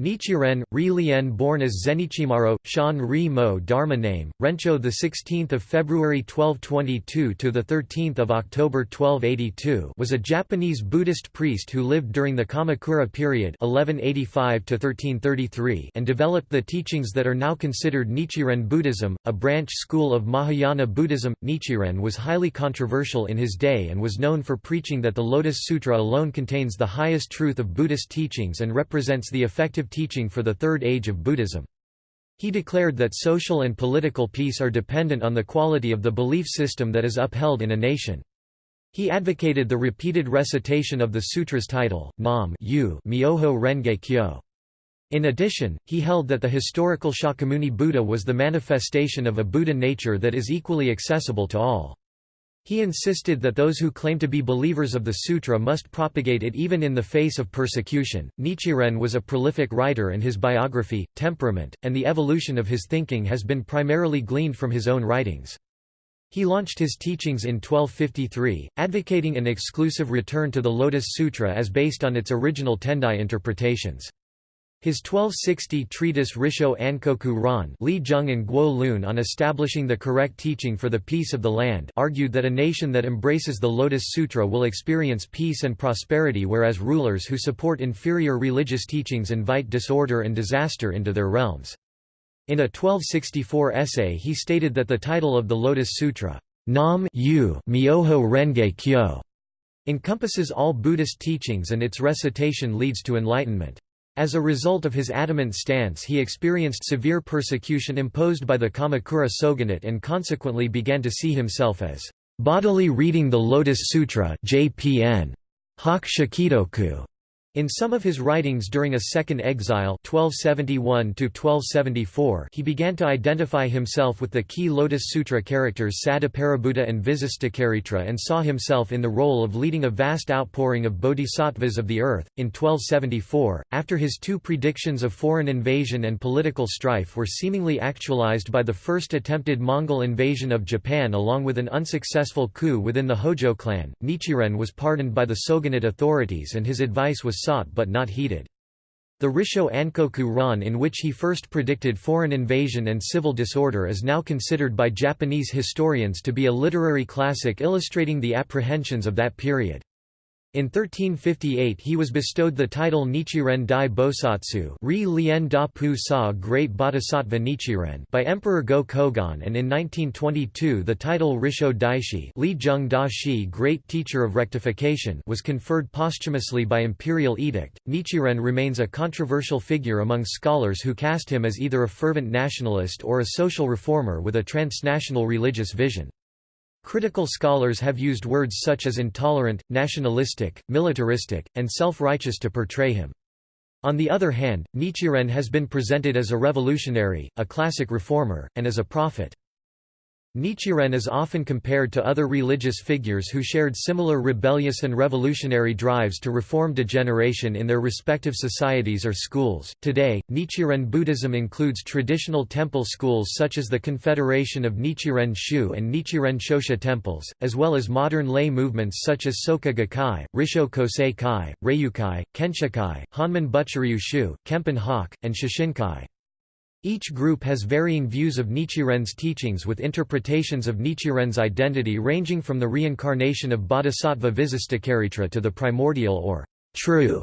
Nichiren, Ri Lien born as Zenichimaro, Shan Ri Mo Dharma name, Rencho 16 February 1222 to 13 October 1282 was a Japanese Buddhist priest who lived during the Kamakura period 1185 and developed the teachings that are now considered Nichiren Buddhism, a branch school of Mahayana Buddhism. Nichiren was highly controversial in his day and was known for preaching that the Lotus Sutra alone contains the highest truth of Buddhist teachings and represents the effective teaching for the Third Age of Buddhism. He declared that social and political peace are dependent on the quality of the belief system that is upheld in a nation. He advocated the repeated recitation of the sutra's title, Nam Yu Myoho Renge Kyo. In addition, he held that the historical Shakyamuni Buddha was the manifestation of a Buddha nature that is equally accessible to all. He insisted that those who claim to be believers of the sutra must propagate it even in the face of persecution. Nichiren was a prolific writer and his biography, temperament, and the evolution of his thinking has been primarily gleaned from his own writings. He launched his teachings in 1253, advocating an exclusive return to the Lotus Sutra as based on its original Tendai interpretations. His 1260 treatise Risho Ankoku Ron Li Jung and Guo Lun on establishing the correct teaching for the peace of the land argued that a nation that embraces the Lotus Sutra will experience peace and prosperity whereas rulers who support inferior religious teachings invite disorder and disaster into their realms. In a 1264 essay he stated that the title of the Lotus Sutra, Nam Yu Myoho Renge Kyo, encompasses all Buddhist teachings and its recitation leads to enlightenment. As a result of his adamant stance he experienced severe persecution imposed by the Kamakura shogunate and consequently began to see himself as bodily reading the Lotus Sutra JPN. Hak Shakidoku, in some of his writings during a second exile 1271 he began to identify himself with the key Lotus Sutra characters Sadaparibhuta and Visistakaritra and saw himself in the role of leading a vast outpouring of bodhisattvas of the earth. In 1274, after his two predictions of foreign invasion and political strife were seemingly actualized by the first attempted Mongol invasion of Japan along with an unsuccessful coup within the Hojo clan, Nichiren was pardoned by the shogunate authorities and his advice was sought but not heeded. The Risho Ankoku Ron in which he first predicted foreign invasion and civil disorder is now considered by Japanese historians to be a literary classic illustrating the apprehensions of that period. In 1358 he was bestowed the title Nichiren Dai Bosatsu Ri Lien Da Pu Sa Great Bodhisattva Nichiren by Emperor Go-Kogon and in 1922 the title Risho Daishi Li Jung Da Shi Great Teacher of Rectification was conferred posthumously by imperial edict. Nichiren remains a controversial figure among scholars who cast him as either a fervent nationalist or a social reformer with a transnational religious vision. Critical scholars have used words such as intolerant, nationalistic, militaristic, and self-righteous to portray him. On the other hand, Nichiren has been presented as a revolutionary, a classic reformer, and as a prophet. Nichiren is often compared to other religious figures who shared similar rebellious and revolutionary drives to reform degeneration in their respective societies or schools. Today, Nichiren Buddhism includes traditional temple schools such as the Confederation of Nichiren Shu and Nichiren Shoshu temples, as well as modern lay movements such as Soka Gakkai, Risho Kosei Kai, Reiyukai, Kenshokai, Honmon Butsuryu Shu, Kempon Hokke, and Shoshinkai. Each group has varying views of Nichiren's teachings with interpretations of Nichiren's identity ranging from the reincarnation of Bodhisattva Visistakaritra to the primordial or true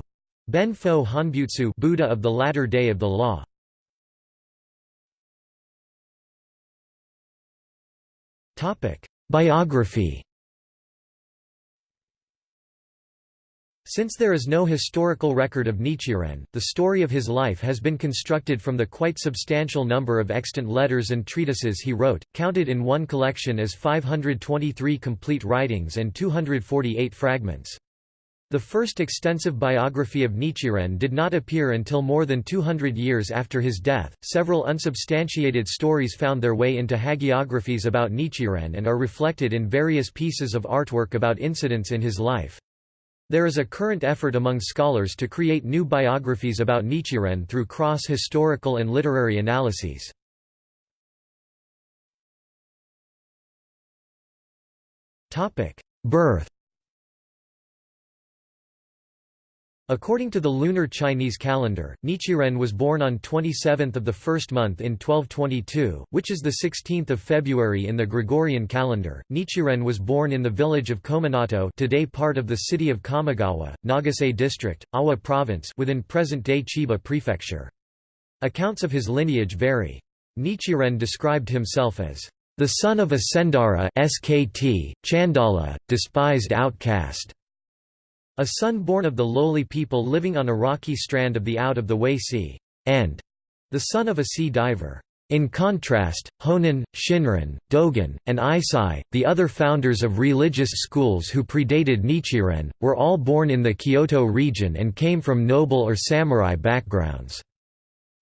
Benfo Honbutsu Buddha of the latter day of the law. Biography Since there is no historical record of Nichiren, the story of his life has been constructed from the quite substantial number of extant letters and treatises he wrote, counted in one collection as 523 complete writings and 248 fragments. The first extensive biography of Nichiren did not appear until more than 200 years after his death. Several unsubstantiated stories found their way into hagiographies about Nichiren and are reflected in various pieces of artwork about incidents in his life. There is a current effort among scholars to create new biographies about Nichiren through cross-historical and literary analyses. Birth According to the lunar Chinese calendar, Nichiren was born on 27th of the first month in 1222, which is the 16th of February in the Gregorian calendar. Nichiren was born in the village of Kominato, today part of the city of Kamogawa, Nagasa district, Awa province, within present-day Chiba prefecture. Accounts of his lineage vary. Nichiren described himself as the son of a Sendara SKT, Chandala, despised outcast. A son born of the lowly people living on a rocky strand of the out-of-the-way sea, and the son of a sea diver. In contrast, Honen, Shinran, Dogen, and Eisai, the other founders of religious schools who predated Nichiren, were all born in the Kyoto region and came from noble or samurai backgrounds.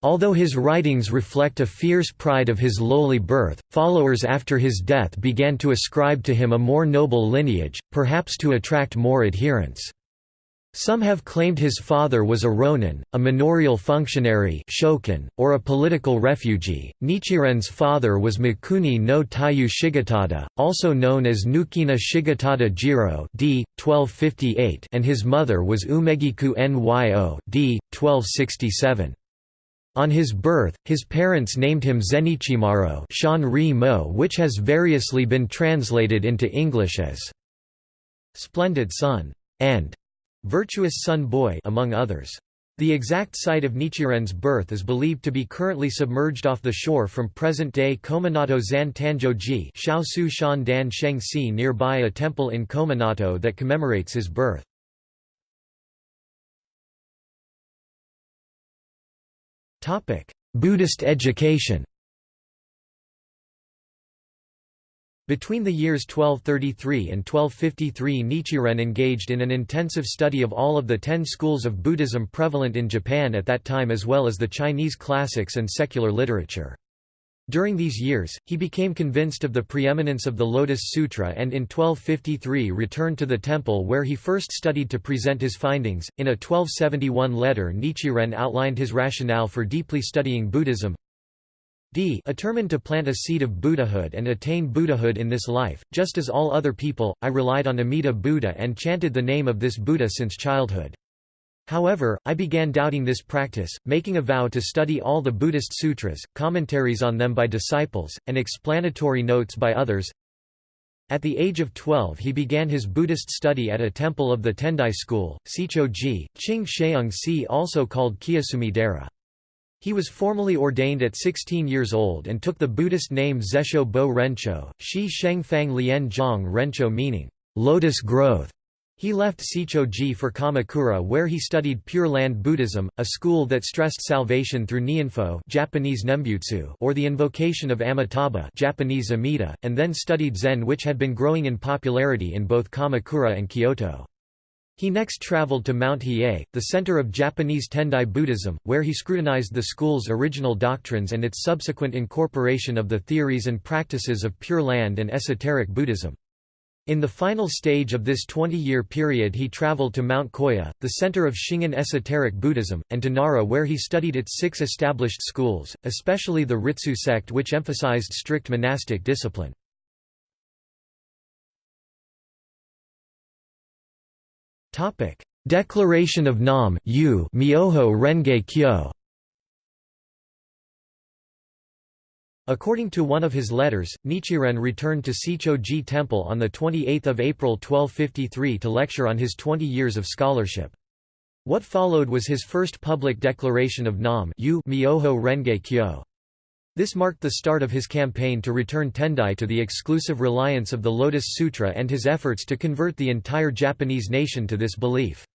Although his writings reflect a fierce pride of his lowly birth, followers after his death began to ascribe to him a more noble lineage, perhaps to attract more adherents. Some have claimed his father was a ronin, a manorial functionary shokin, or a political refugee. Nichiren's father was Mikuni no Taiyu Shigetada, also known as Nukina Shigetada Jiro d. 1258 and his mother was Umegiku Nyo d. 1267. On his birth, his parents named him Zenichimaro Mo which has variously been translated into English as «splendid son» and Virtuous Son Boy among others. The exact site of Nichiren's birth is believed to be currently submerged off the shore from present-day Kominato Zan Tanjoji Shaosu Shan Dan Sheng nearby a temple in Kominato that commemorates his birth. Buddhist education Between the years 1233 and 1253 Nichiren engaged in an intensive study of all of the ten schools of Buddhism prevalent in Japan at that time as well as the Chinese classics and secular literature. During these years, he became convinced of the preeminence of the Lotus Sutra and in 1253 returned to the temple where he first studied to present his findings. In a 1271 letter, Nichiren outlined his rationale for deeply studying Buddhism d determined to plant a seed of Buddhahood and attain Buddhahood in this life, just as all other people, I relied on Amida Buddha and chanted the name of this Buddha since childhood. However, I began doubting this practice, making a vow to study all the Buddhist sutras, commentaries on them by disciples, and explanatory notes by others. At the age of 12 he began his Buddhist study at a temple of the Tendai school, Seicho-ji, Ching Sheung Si also called Kiyosumi Dera. He was formally ordained at 16 years old and took the Buddhist name Zesho Bo Rencho, Shi Shengfang Lian Zhang Rencho meaning, lotus growth. He left Seicho-ji for Kamakura where he studied Pure Land Buddhism, a school that stressed salvation through Nyanfo Japanese Nembutsu or the invocation of Amitabha Japanese Amida, and then studied Zen which had been growing in popularity in both Kamakura and Kyoto. He next traveled to Mount Hiei, the center of Japanese Tendai Buddhism, where he scrutinized the school's original doctrines and its subsequent incorporation of the theories and practices of Pure Land and esoteric Buddhism. In the final stage of this 20-year period he traveled to Mount Koya, the center of Shingon esoteric Buddhism, and to Nara where he studied its six established schools, especially the Ritsu sect which emphasized strict monastic discipline. Declaration of Nam Myoho Renge Kyo According to one of his letters, Nichiren returned to Seicho-ji Temple on 28 April 1253 to lecture on his 20 years of scholarship. What followed was his first public declaration of Nam Myoho Renge Kyo. This marked the start of his campaign to return Tendai to the exclusive reliance of the Lotus Sutra and his efforts to convert the entire Japanese nation to this belief.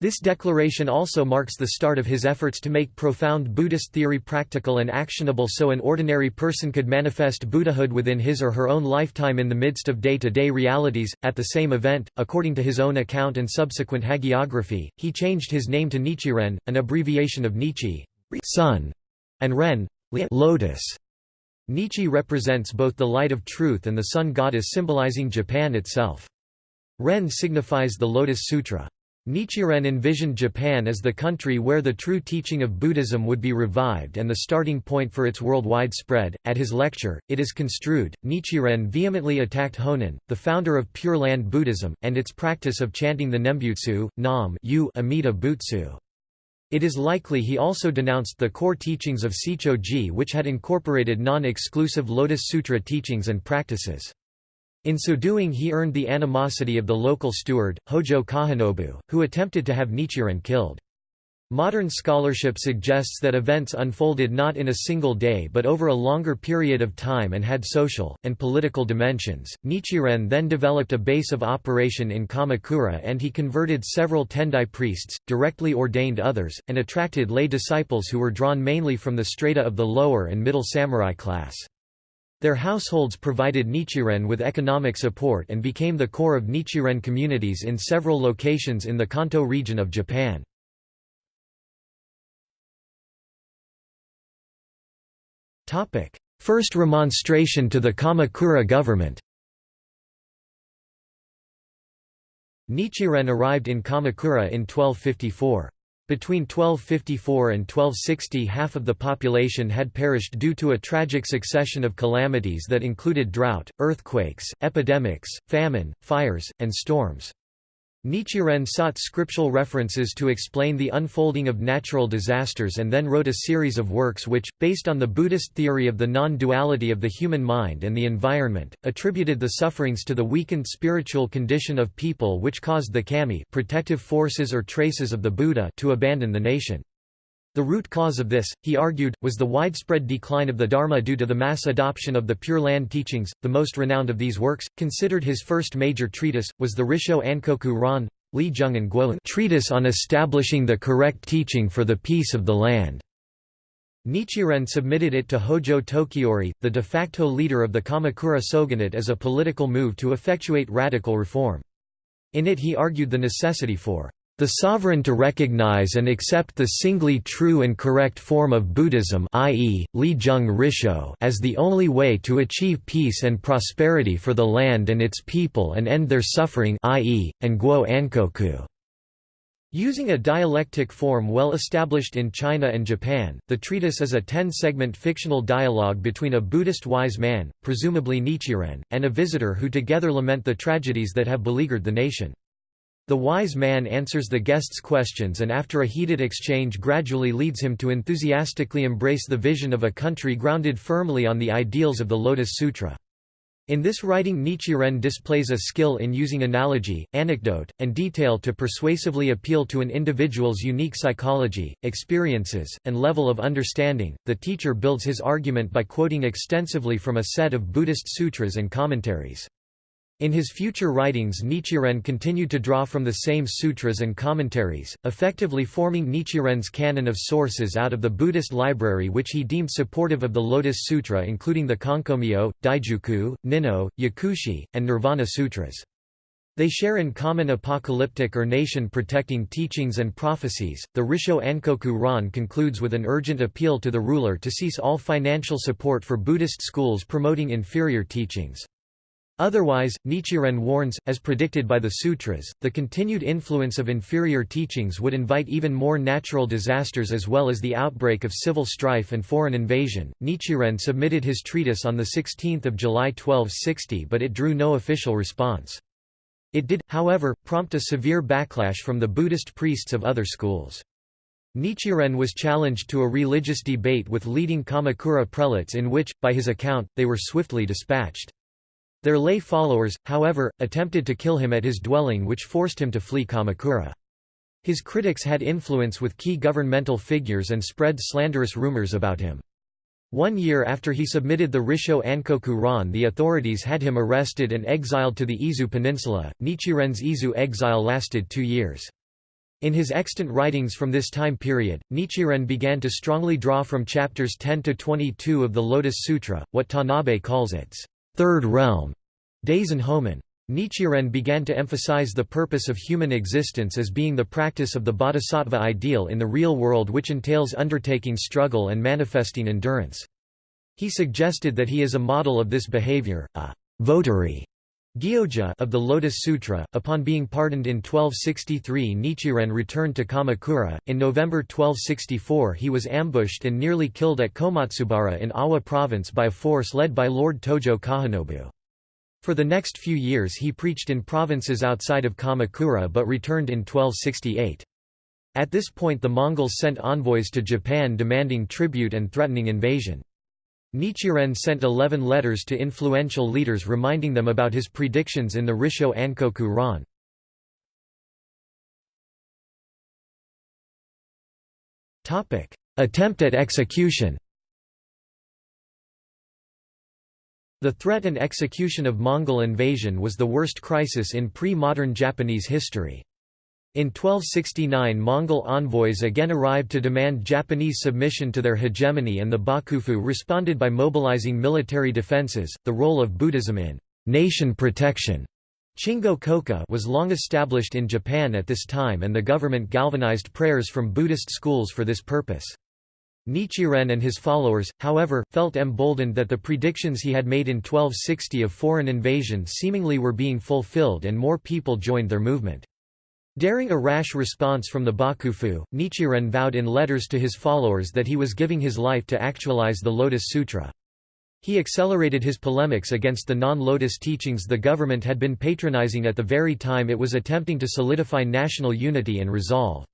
This declaration also marks the start of his efforts to make profound Buddhist theory practical and actionable so an ordinary person could manifest Buddhahood within his or her own lifetime in the midst of day-to-day -day realities. At the same event, according to his own account and subsequent hagiography, he changed his name to Nichiren, an abbreviation of Nichi, sun, and Ren, lotus. Nichi represents both the light of truth and the sun goddess symbolizing Japan itself. Ren signifies the Lotus Sutra. Nichiren envisioned Japan as the country where the true teaching of Buddhism would be revived and the starting point for its worldwide spread. At his lecture, It is Construed, Nichiren vehemently attacked Honen, the founder of Pure Land Buddhism, and its practice of chanting the Nembutsu, Nam Amida Butsu. It is likely he also denounced the core teachings of Seicho-ji which had incorporated non-exclusive Lotus Sutra teachings and practices. In so doing he earned the animosity of the local steward, Hojo Kagenobu, who attempted to have Nichiren killed. Modern scholarship suggests that events unfolded not in a single day but over a longer period of time and had social, and political dimensions. Nichiren then developed a base of operation in Kamakura and he converted several Tendai priests, directly ordained others, and attracted lay disciples who were drawn mainly from the strata of the lower and middle samurai class. Their households provided Nichiren with economic support and became the core of Nichiren communities in several locations in the Kanto region of Japan. First remonstration to the Kamakura government Nichiren arrived in Kamakura in 1254. Between 1254 and 1260 half of the population had perished due to a tragic succession of calamities that included drought, earthquakes, epidemics, famine, fires, and storms. Nichiren sought scriptural references to explain the unfolding of natural disasters and then wrote a series of works which, based on the Buddhist theory of the non-duality of the human mind and the environment, attributed the sufferings to the weakened spiritual condition of people which caused the kami protective forces or traces of the Buddha to abandon the nation. The root cause of this, he argued, was the widespread decline of the Dharma due to the mass adoption of the Pure Land teachings. The most renowned of these works, considered his first major treatise, was the Risho Ankoku Ron Li Jung and Guoan treatise on establishing the correct teaching for the peace of the land. Nichiren submitted it to Hojo Tokiyori, the de facto leader of the Kamakura shogunate as a political move to effectuate radical reform. In it he argued the necessity for the sovereign to recognize and accept the singly true and correct form of Buddhism i.e., Li Jung Risho as the only way to achieve peace and prosperity for the land and its people and end their suffering i.e., and Guo Ankoku. Using a dialectic form well established in China and Japan, the treatise is a ten-segment fictional dialogue between a Buddhist wise man, presumably Nichiren, and a visitor who together lament the tragedies that have beleaguered the nation. The wise man answers the guest's questions and after a heated exchange gradually leads him to enthusiastically embrace the vision of a country grounded firmly on the ideals of the Lotus Sutra. In this writing Nichiren displays a skill in using analogy, anecdote, and detail to persuasively appeal to an individual's unique psychology, experiences, and level of understanding. The teacher builds his argument by quoting extensively from a set of Buddhist sutras and commentaries. In his future writings Nichiren continued to draw from the same sutras and commentaries, effectively forming Nichiren's canon of sources out of the Buddhist library which he deemed supportive of the Lotus Sutra including the Konkomyo, Daijuku, Ninno, Yakushi, and Nirvana Sutras. They share in common apocalyptic or nation-protecting teachings and prophecies. The Risho Ankoku Ron concludes with an urgent appeal to the ruler to cease all financial support for Buddhist schools promoting inferior teachings. Otherwise, Nichiren warns, as predicted by the sutras, the continued influence of inferior teachings would invite even more natural disasters as well as the outbreak of civil strife and foreign invasion. Nichiren submitted his treatise on 16 July 1260 but it drew no official response. It did, however, prompt a severe backlash from the Buddhist priests of other schools. Nichiren was challenged to a religious debate with leading Kamakura prelates in which, by his account, they were swiftly dispatched. Their lay followers, however, attempted to kill him at his dwelling which forced him to flee Kamakura. His critics had influence with key governmental figures and spread slanderous rumors about him. One year after he submitted the Risho Ankoku Ron the authorities had him arrested and exiled to the Izu Peninsula. Nichiren's Izu exile lasted two years. In his extant writings from this time period, Nichiren began to strongly draw from chapters 10 to 22 of the Lotus Sutra, what Tanabe calls its third realm, Daisen Homen. Nichiren began to emphasize the purpose of human existence as being the practice of the bodhisattva ideal in the real world which entails undertaking struggle and manifesting endurance. He suggested that he is a model of this behavior, a votary Gyoja of the Lotus Sutra. Upon being pardoned in 1263, Nichiren returned to Kamakura. In November 1264, he was ambushed and nearly killed at Komatsubara in Awa province by a force led by Lord Tojo Kagenobu. For the next few years he preached in provinces outside of Kamakura but returned in 1268. At this point the Mongols sent envoys to Japan demanding tribute and threatening invasion. Nichiren sent eleven letters to influential leaders reminding them about his predictions in the Risho Ankoku Ron. Attempt at execution The threat and execution of Mongol invasion was the worst crisis in pre-modern Japanese history. In 1269 Mongol envoys again arrived to demand Japanese submission to their hegemony and the Bakufu responded by mobilizing military defenses. The role of Buddhism in nation protection Chingo Kokka was long established in Japan at this time and the government galvanized prayers from Buddhist schools for this purpose. Nichiren and his followers, however, felt emboldened that the predictions he had made in 1260 of foreign invasion seemingly were being fulfilled and more people joined their movement. Daring a rash response from the Bakufu, Nichiren vowed in letters to his followers that he was giving his life to actualize the Lotus Sutra. He accelerated his polemics against the non-Lotus teachings the government had been patronizing at the very time it was attempting to solidify national unity and resolve.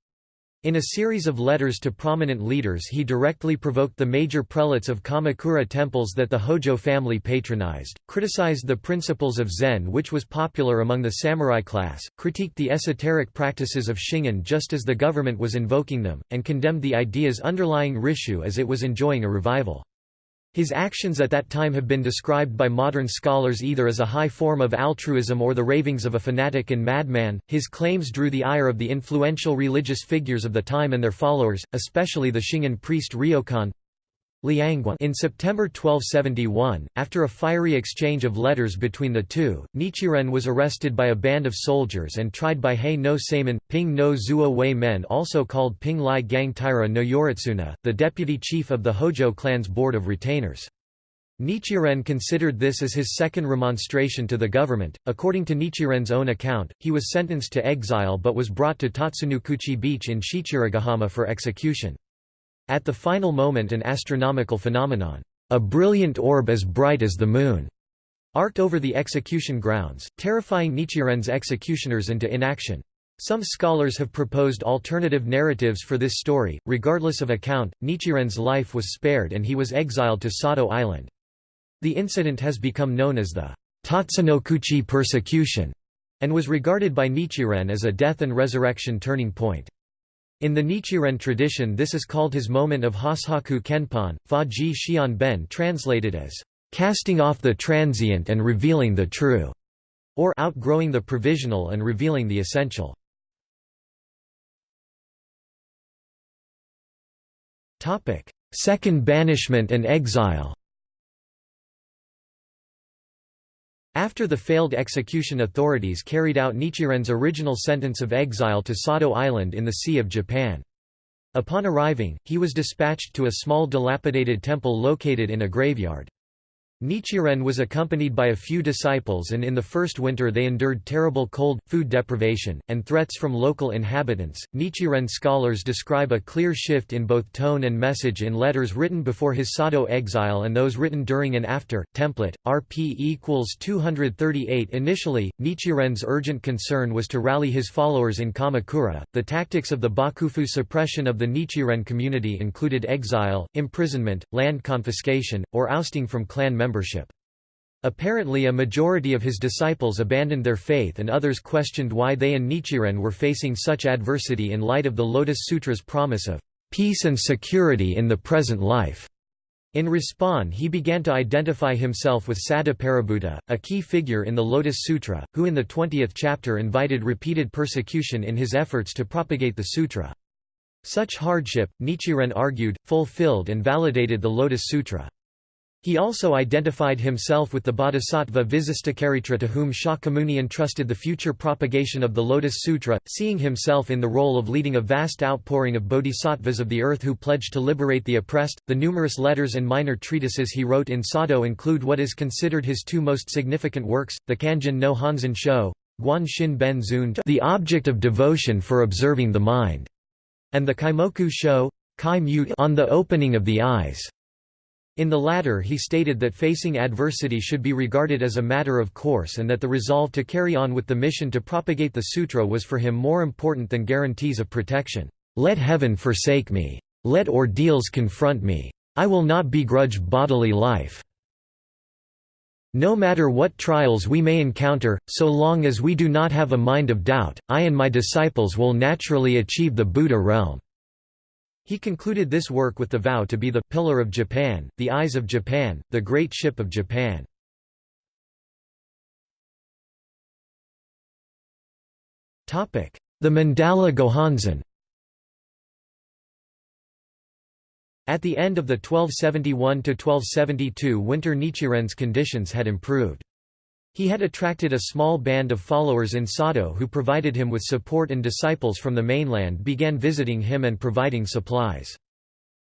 In a series of letters to prominent leaders he directly provoked the major prelates of Kamakura temples that the Hojo family patronized, criticized the principles of Zen which was popular among the samurai class, critiqued the esoteric practices of Shingon just as the government was invoking them, and condemned the ideas underlying Ritsu as it was enjoying a revival. His actions at that time have been described by modern scholars either as a high form of altruism or the ravings of a fanatic and madman. His claims drew the ire of the influential religious figures of the time and their followers, especially the Shingon priest Ryokan. In September 1271, after a fiery exchange of letters between the two, Nichiren was arrested by a band of soldiers and tried by Hei no Saemon, Ping no Zuo Wei men also called Ping Lai Gang Taira no Yoritsuna, the deputy chief of the Hojo clan's board of retainers. Nichiren considered this as his second remonstration to the government. According to Nichiren's own account, he was sentenced to exile but was brought to Tatsunokuchi Beach in Shichirigahama for execution. At the final moment an astronomical phenomenon, a brilliant orb as bright as the moon, arced over the execution grounds, terrifying Nichiren's executioners into inaction. Some scholars have proposed alternative narratives for this story. Regardless of account, Nichiren's life was spared and he was exiled to Sado Island. The incident has become known as the Tatsunokuchi persecution and was regarded by Nichiren as a death and resurrection turning point. In the Nichiren tradition this is called his moment of Hoshaku Kenpon, Fa Ji Xian Ben translated as, "...casting off the transient and revealing the true", or outgrowing the provisional and revealing the essential. Second banishment and exile After the failed execution authorities carried out Nichiren's original sentence of exile to Sado Island in the Sea of Japan. Upon arriving, he was dispatched to a small dilapidated temple located in a graveyard. Nichiren was accompanied by a few disciples and in the first winter they endured terrible cold, food deprivation, and threats from local inhabitants. Nichiren scholars describe a clear shift in both tone and message in letters written before his Sado exile and those written during and after. Template, RP equals 238 Initially, Nichiren's urgent concern was to rally his followers in Kamakura. The tactics of the Bakufu suppression of the Nichiren community included exile, imprisonment, land confiscation, or ousting from clan membership membership. Apparently a majority of his disciples abandoned their faith and others questioned why they and Nichiren were facing such adversity in light of the Lotus Sutra's promise of peace and security in the present life. In response he began to identify himself with Sadaparibhuta, a key figure in the Lotus Sutra, who in the 20th chapter invited repeated persecution in his efforts to propagate the sutra. Such hardship, Nichiren argued, fulfilled and validated the Lotus Sutra. He also identified himself with the bodhisattva Visistakaritra to whom Shakyamuni entrusted the future propagation of the Lotus Sutra, seeing himself in the role of leading a vast outpouring of bodhisattvas of the earth who pledged to liberate the oppressed. The numerous letters and minor treatises he wrote in Sado include what is considered his two most significant works, the Kanjin no Honzon Sho, Guan Shin Ben Zun, the object of devotion for observing the mind, and the Kaimoku Sho, Kai on the opening of the eyes. In the latter he stated that facing adversity should be regarded as a matter of course and that the resolve to carry on with the mission to propagate the sutra was for him more important than guarantees of protection. Let heaven forsake me. Let ordeals confront me. I will not begrudge bodily life. No matter what trials we may encounter, so long as we do not have a mind of doubt, I and my disciples will naturally achieve the Buddha realm. He concluded this work with the vow to be the «pillar of Japan, the eyes of Japan, the great ship of Japan». Topic: The Mandala Gohonzon At the end of the 1271–1272 winter Nichiren's conditions had improved. He had attracted a small band of followers in Sado who provided him with support and disciples from the mainland began visiting him and providing supplies.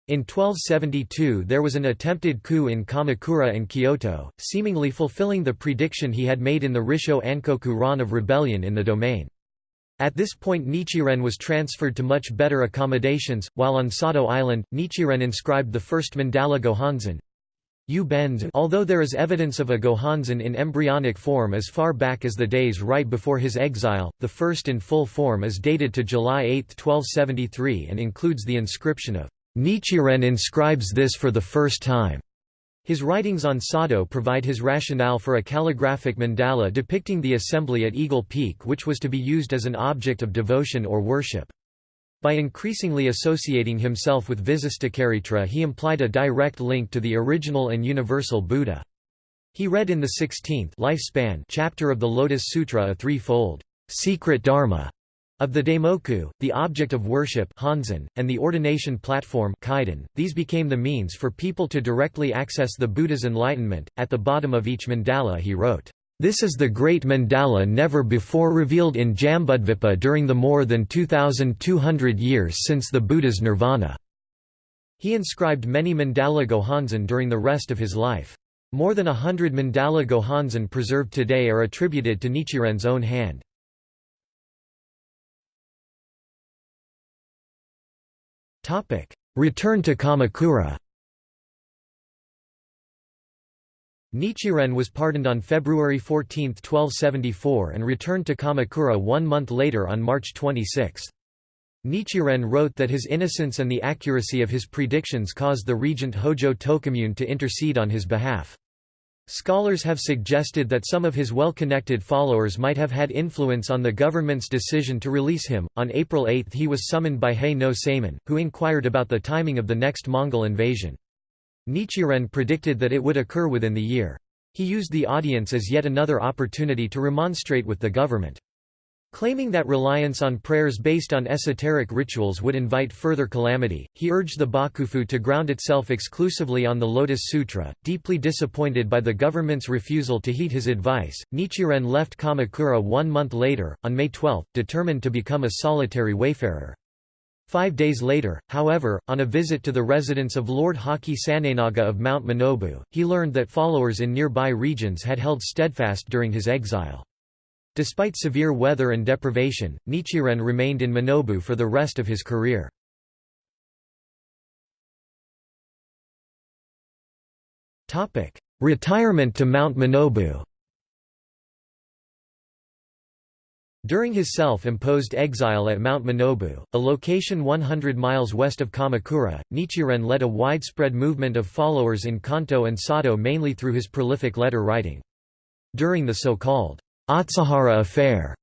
In 1272 there was an attempted coup in Kamakura and Kyoto, seemingly fulfilling the prediction he had made in the Risho Ankoku Ron of rebellion in the domain. At this point Nichiren was transferred to much better accommodations, while on Sado Island, Nichiren inscribed the first mandala Gohonzon, Although there is evidence of a Gohonzon in embryonic form as far back as the days right before his exile, the first in full form is dated to July 8, 1273 and includes the inscription of Nichiren inscribes this for the first time. His writings on Sado provide his rationale for a calligraphic mandala depicting the assembly at Eagle Peak which was to be used as an object of devotion or worship. By increasingly associating himself with Visistakaritra he implied a direct link to the original and universal Buddha. He read in the 16th lifespan chapter of the Lotus Sutra a threefold secret dharma of the Daimoku, the object of worship Honzon, and the ordination platform Kaidan. These became the means for people to directly access the Buddha's enlightenment. At the bottom of each mandala he wrote, this is the great mandala never before revealed in Jambudvipa during the more than 2,200 years since the Buddha's nirvana. He inscribed many mandala gohonzon during the rest of his life. More than a hundred mandala gohonzon preserved today are attributed to Nichiren's own hand. Return to Kamakura Nichiren was pardoned on February 14, 1274 and returned to Kamakura one month later on March 26. Nichiren wrote that his innocence and the accuracy of his predictions caused the regent Hojo Tokimune to intercede on his behalf. Scholars have suggested that some of his well-connected followers might have had influence on the government's decision to release him. On April 8 he was summoned by Hei no Saemon, who inquired about the timing of the next Mongol invasion. Nichiren predicted that it would occur within the year. He used the audience as yet another opportunity to remonstrate with the government. Claiming that reliance on prayers based on esoteric rituals would invite further calamity, he urged the Bakufu to ground itself exclusively on the Lotus Sutra. Deeply disappointed by the government's refusal to heed his advice, Nichiren left Kamakura one month later, on May 12, determined to become a solitary wayfarer. Five days later, however, on a visit to the residence of Lord Haki Sanenaga of Mount Minobu, he learned that followers in nearby regions had held steadfast during his exile. Despite severe weather and deprivation, Nichiren remained in Minobu for the rest of his career. Retirement to Mount Minobu During his self-imposed exile at Mount Minobu, a location 100 miles west of Kamakura, Nichiren led a widespread movement of followers in Kanto and Sado mainly through his prolific letter writing. During the so-called Atsuhara affair,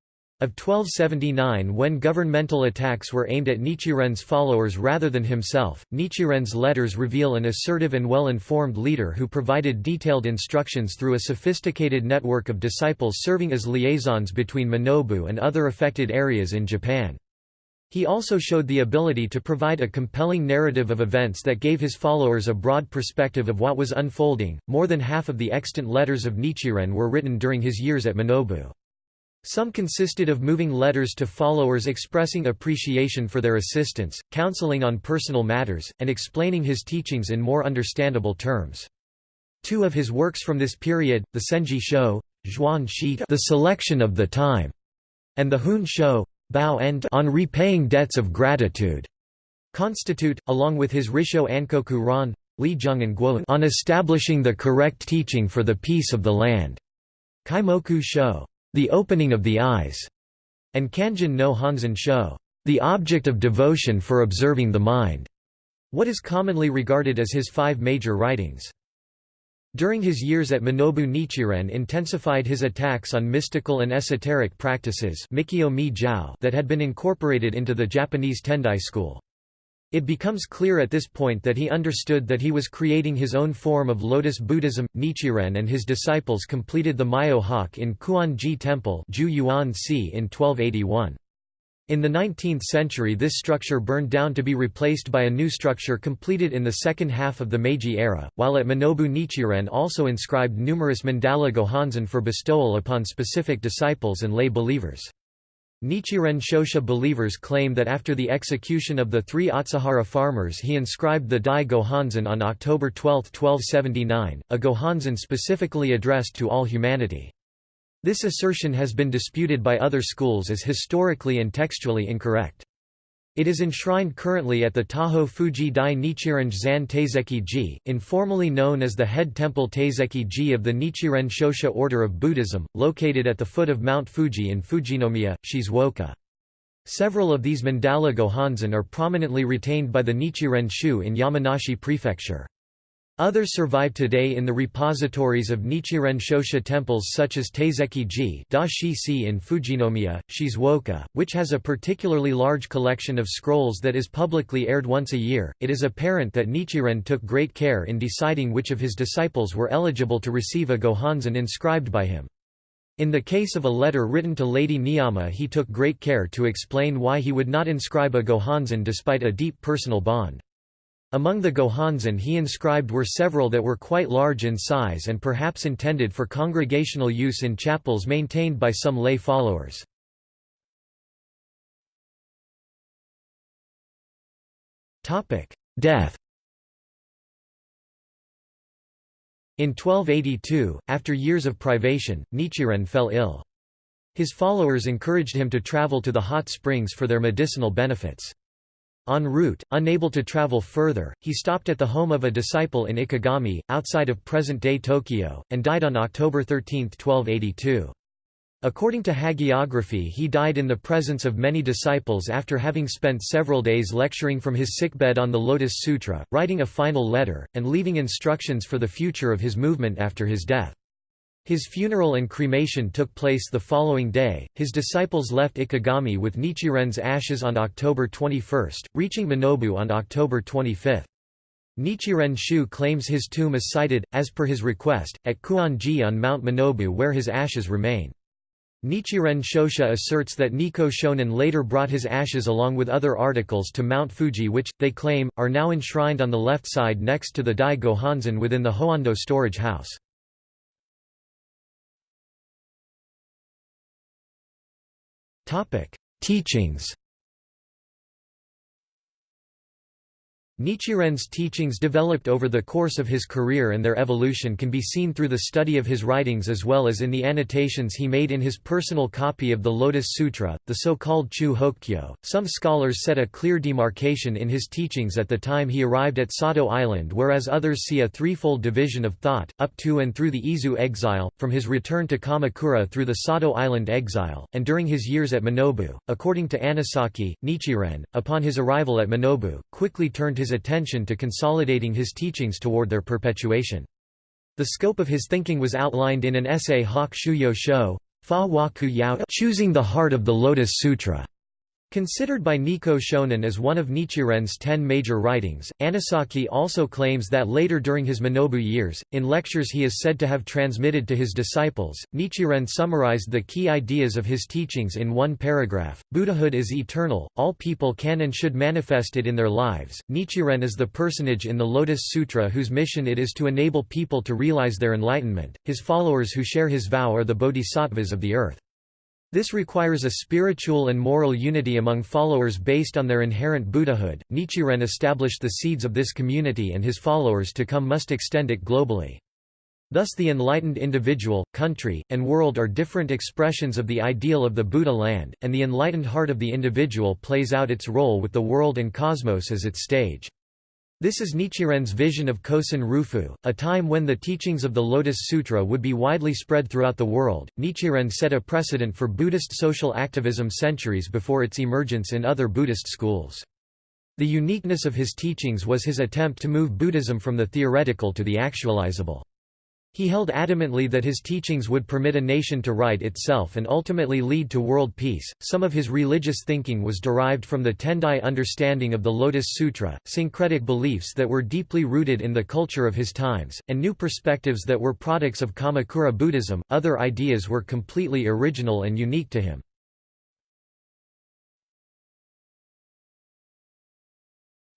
of 1279 when governmental attacks were aimed at Nichiren's followers rather than himself, Nichiren's letters reveal an assertive and well-informed leader who provided detailed instructions through a sophisticated network of disciples serving as liaisons between Minobu and other affected areas in Japan. He also showed the ability to provide a compelling narrative of events that gave his followers a broad perspective of what was unfolding. More than half of the extant letters of Nichiren were written during his years at Minobu. Some consisted of moving letters to followers expressing appreciation for their assistance, counseling on personal matters, and explaining his teachings in more understandable terms. Two of his works from this period, the Senji Sho, Zhuan Shi, The Selection of the Time, and the Hun Sho, Bao End on repaying debts of gratitude, constitute, along with his Risho Ankoku Ron, Li Zheng and Guo on establishing the correct teaching for the peace of the land. Kaimoku Sho, The Opening of the Eyes, and Kanjin no Honzon Sho, The Object of Devotion for Observing the Mind, what is commonly regarded as his five major writings. During his years at Minobu Nichiren intensified his attacks on mystical and esoteric practices that had been incorporated into the Japanese Tendai school. It becomes clear at this point that he understood that he was creating his own form of Lotus Buddhism. Nichiren and his disciples completed the Myo Hak in Kuon-ji Temple in 1281. In the 19th century this structure burned down to be replaced by a new structure completed in the second half of the Meiji era, while at Minobu Nichiren also inscribed numerous mandala gohonzon for bestowal upon specific disciples and lay believers. Nichiren Shoshu believers claim that after the execution of the three Atsuhara farmers he inscribed the Dai Gohonzon on October 12, 1279, a gohonzon specifically addressed to all humanity. This assertion has been disputed by other schools as historically and textually incorrect. It is enshrined currently at the Taho Fuji Dai Nichiren Zan Taiseki Ji, informally known as the head temple Taiseki Ji of the Nichiren Shoshu order of Buddhism, located at the foot of Mount Fuji in Fujinomiya, Shizuoka. Several of these mandala gohonzon are prominently retained by the Nichiren Shu in Yamanashi Prefecture. Others survive today in the repositories of Nichiren Shoshu temples such as Taiseki-ji in Fujinomiya, Shizuoka, which has a particularly large collection of scrolls that is publicly aired once a year. It is apparent that Nichiren took great care in deciding which of his disciples were eligible to receive a gohonzon inscribed by him. In the case of a letter written to Lady Niyama he took great care to explain why he would not inscribe a gohonzon despite a deep personal bond. Among the gohonzon he inscribed were several that were quite large in size and perhaps intended for congregational use in chapels maintained by some lay followers. Death In 1282, after years of privation, Nichiren fell ill. His followers encouraged him to travel to the hot springs for their medicinal benefits. En route, unable to travel further, he stopped at the home of a disciple in Ikegami, outside of present-day Tokyo, and died on October 13, 1282. According to hagiography he died in the presence of many disciples after having spent several days lecturing from his sickbed on the Lotus Sutra, writing a final letter, and leaving instructions for the future of his movement after his death. His funeral and cremation took place the following day. His disciples left Ikegami with Nichiren's ashes on October 21, reaching Minobu on October 25. Nichiren Shu claims his tomb is sited, as per his request, at Kuon-ji on Mount Minobu where his ashes remain. Nichiren Shoshu asserts that Nikko Shonin later brought his ashes along with other articles to Mount Fuji which, they claim, are now enshrined on the left side next to the Dai Gohonzon within the Hoando storage house. Teachings Nichiren's teachings developed over the course of his career and their evolution can be seen through the study of his writings as well as in the annotations he made in his personal copy of the Lotus Sutra, the so-called Chu Hokkyo. Some scholars set a clear demarcation in his teachings at the time he arrived at Sado Island whereas others see a threefold division of thought, up to and through the Izu exile, from his return to Kamakura through the Sado Island exile, and during his years at Minobu. According to Anesaki, Nichiren, upon his arrival at Minobu, quickly turned his attention to consolidating his teachings toward their perpetuation. The scope of his thinking was outlined in an essay Hak Shuyo Sho, Fa Wa Ku Yao Choosing the Heart of the Lotus Sutra, Considered by Nikko Shonin as one of Nichiren's ten major writings, Anesaki also claims that later during his Minobu years, in lectures he is said to have transmitted to his disciples, Nichiren summarized the key ideas of his teachings in one paragraph, Buddhahood is eternal, all people can and should manifest it in their lives. Nichiren is the personage in the Lotus Sutra whose mission it is to enable people to realize their enlightenment, his followers who share his vow are the bodhisattvas of the earth. This requires a spiritual and moral unity among followers based on their inherent Buddhahood. Nichiren established the seeds of this community and his followers to come must extend it globally. Thus the enlightened individual, country, and world are different expressions of the ideal of the Buddha land, and the enlightened heart of the individual plays out its role with the world and cosmos as its stage. This is Nichiren's vision of Kosen Rufu, a time when the teachings of the Lotus Sutra would be widely spread throughout the world. Nichiren set a precedent for Buddhist social activism centuries before its emergence in other Buddhist schools. The uniqueness of his teachings was his attempt to move Buddhism from the theoretical to the actualizable. He held adamantly that his teachings would permit a nation to right itself and ultimately lead to world peace. Some of his religious thinking was derived from the Tendai understanding of the Lotus Sutra, syncretic beliefs that were deeply rooted in the culture of his times, and new perspectives that were products of Kamakura Buddhism. Other ideas were completely original and unique to him.